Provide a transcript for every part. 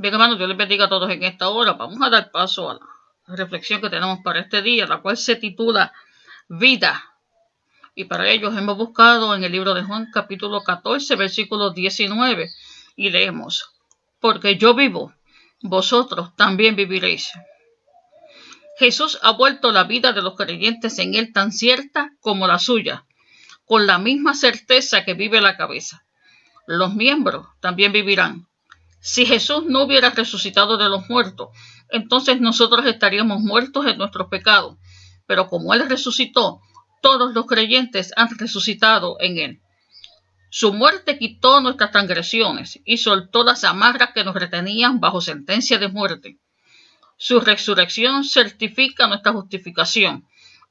Bien, hermanos, Dios les bendiga a todos en esta hora. Vamos a dar paso a la reflexión que tenemos para este día, la cual se titula Vida. Y para ello hemos buscado en el libro de Juan capítulo 14, versículo 19, y leemos, Porque yo vivo, vosotros también viviréis. Jesús ha vuelto la vida de los creyentes en él tan cierta como la suya, con la misma certeza que vive la cabeza. Los miembros también vivirán si Jesús no hubiera resucitado de los muertos, entonces nosotros estaríamos muertos en nuestros pecados. Pero como Él resucitó, todos los creyentes han resucitado en Él. Su muerte quitó nuestras transgresiones y soltó las amarras que nos retenían bajo sentencia de muerte. Su resurrección certifica nuestra justificación.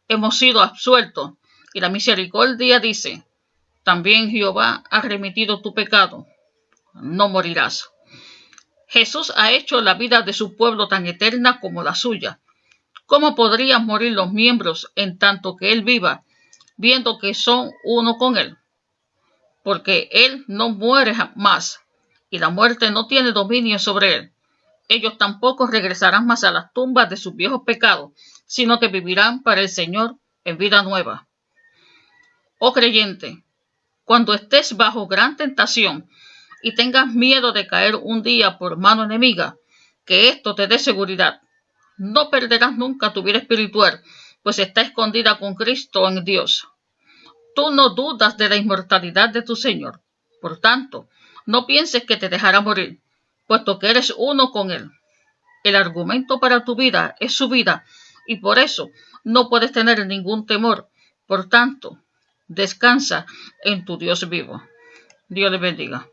Hemos sido absueltos y la misericordia dice, también Jehová ha remitido tu pecado. No morirás. Jesús ha hecho la vida de su pueblo tan eterna como la suya. ¿Cómo podrían morir los miembros en tanto que Él viva, viendo que son uno con Él? Porque Él no muere más, y la muerte no tiene dominio sobre Él. Ellos tampoco regresarán más a las tumbas de sus viejos pecados, sino que vivirán para el Señor en vida nueva. Oh creyente, cuando estés bajo gran tentación, y tengas miedo de caer un día por mano enemiga, que esto te dé seguridad. No perderás nunca tu vida espiritual, pues está escondida con Cristo en Dios. Tú no dudas de la inmortalidad de tu Señor. Por tanto, no pienses que te dejará morir, puesto que eres uno con Él. El argumento para tu vida es su vida, y por eso no puedes tener ningún temor. Por tanto, descansa en tu Dios vivo. Dios le bendiga.